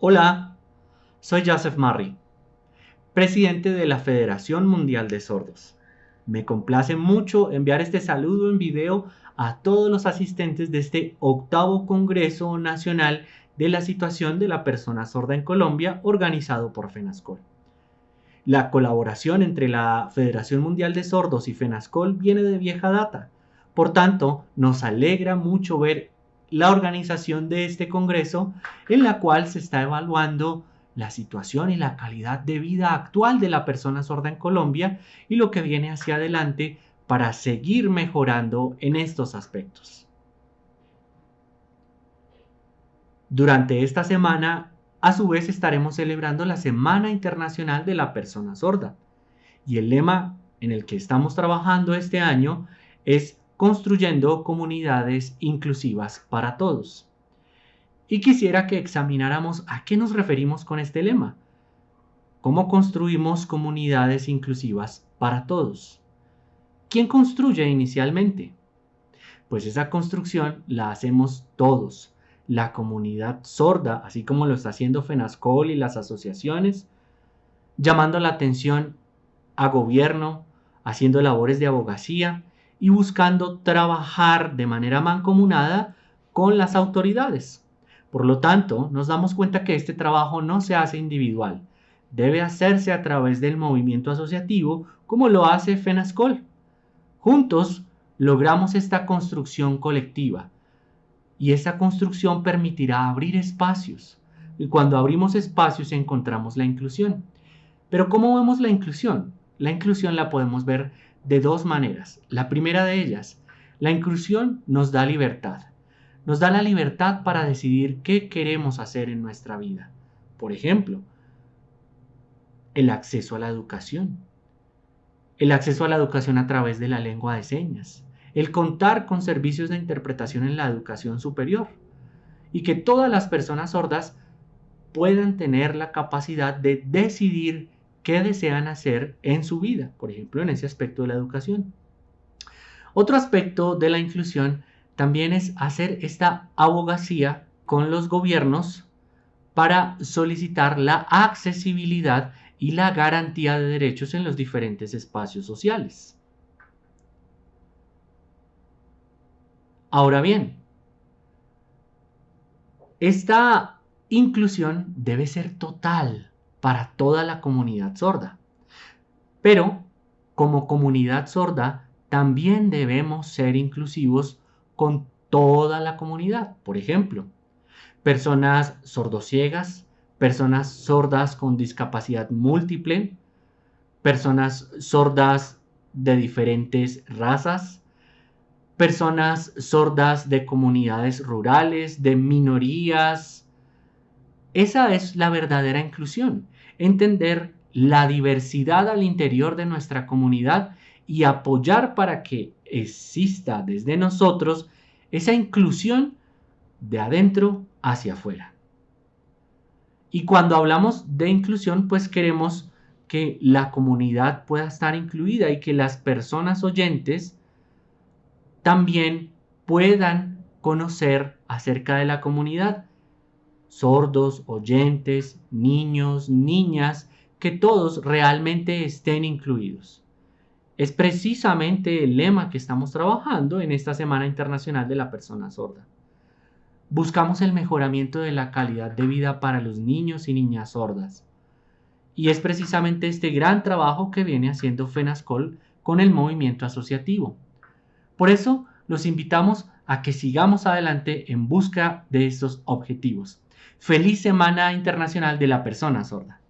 Hola, soy Joseph Murray, presidente de la Federación Mundial de Sordos. Me complace mucho enviar este saludo en video a todos los asistentes de este octavo Congreso Nacional de la Situación de la Persona Sorda en Colombia, organizado por FENASCOL. La colaboración entre la Federación Mundial de Sordos y FENASCOL viene de vieja data. Por tanto, nos alegra mucho ver la organización de este Congreso en la cual se está evaluando la situación y la calidad de vida actual de la persona sorda en Colombia y lo que viene hacia adelante para seguir mejorando en estos aspectos. Durante esta semana, a su vez, estaremos celebrando la Semana Internacional de la Persona Sorda. Y el lema en el que estamos trabajando este año es construyendo comunidades inclusivas para todos. Y quisiera que examináramos a qué nos referimos con este lema. ¿Cómo construimos comunidades inclusivas para todos? ¿Quién construye inicialmente? Pues esa construcción la hacemos todos, la comunidad sorda, así como lo está haciendo FENASCOL y las asociaciones, llamando la atención a gobierno, haciendo labores de abogacía y buscando trabajar de manera mancomunada con las autoridades. Por lo tanto, nos damos cuenta que este trabajo no se hace individual, debe hacerse a través del movimiento asociativo como lo hace FENASCOL. Juntos logramos esta construcción colectiva y esa construcción permitirá abrir espacios. Y cuando abrimos espacios encontramos la inclusión. Pero ¿cómo vemos la inclusión? La inclusión la podemos ver de dos maneras. La primera de ellas, la inclusión nos da libertad. Nos da la libertad para decidir qué queremos hacer en nuestra vida. Por ejemplo, el acceso a la educación. El acceso a la educación a través de la lengua de señas. El contar con servicios de interpretación en la educación superior. Y que todas las personas sordas puedan tener la capacidad de decidir qué desean hacer en su vida, por ejemplo, en ese aspecto de la educación. Otro aspecto de la inclusión también es hacer esta abogacía con los gobiernos para solicitar la accesibilidad y la garantía de derechos en los diferentes espacios sociales. Ahora bien, esta inclusión debe ser total, para toda la comunidad sorda. Pero como comunidad sorda también debemos ser inclusivos con toda la comunidad. Por ejemplo, personas sordociegas, personas sordas con discapacidad múltiple, personas sordas de diferentes razas, personas sordas de comunidades rurales, de minorías, esa es la verdadera inclusión, entender la diversidad al interior de nuestra comunidad y apoyar para que exista desde nosotros esa inclusión de adentro hacia afuera. Y cuando hablamos de inclusión, pues queremos que la comunidad pueda estar incluida y que las personas oyentes también puedan conocer acerca de la comunidad sordos, oyentes, niños, niñas, que todos realmente estén incluidos. Es precisamente el lema que estamos trabajando en esta Semana Internacional de la Persona Sorda. Buscamos el mejoramiento de la calidad de vida para los niños y niñas sordas. Y es precisamente este gran trabajo que viene haciendo FENASCOL con el movimiento asociativo. Por eso los invitamos a que sigamos adelante en busca de estos objetivos. Feliz Semana Internacional de la Persona Sorda.